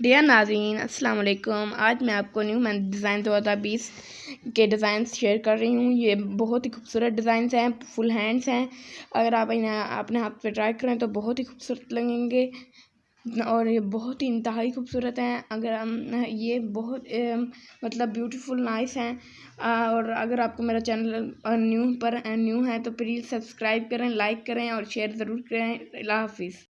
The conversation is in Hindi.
डियर नाजीन अस्सलाम वालेकुम। आज मैं आपको न्यू मैं डिज़ाइन दो हज़ार बीस के डिज़ाइन शेयर कर रही हूँ। ये बहुत ही खूबसूरत डिज़ाइन हैं फुल हैंड्स हैं। अगर आप इन्हें अपने हाथ पे ट्राई करें तो बहुत ही खूबसूरत लगेंगे और ये बहुत ही इंतहाई खूबसूरत हैं। अगर हम ये बहुत ए, मतलब ब्यूटीफुल नाइस हैं। और अगर आपको मेरा चैनल न्यू पर न्यू है तो प्लीज़ सब्सक्राइब करें लाइक करें और शेयर ज़रूर करें। अल्लाह हाफिज़।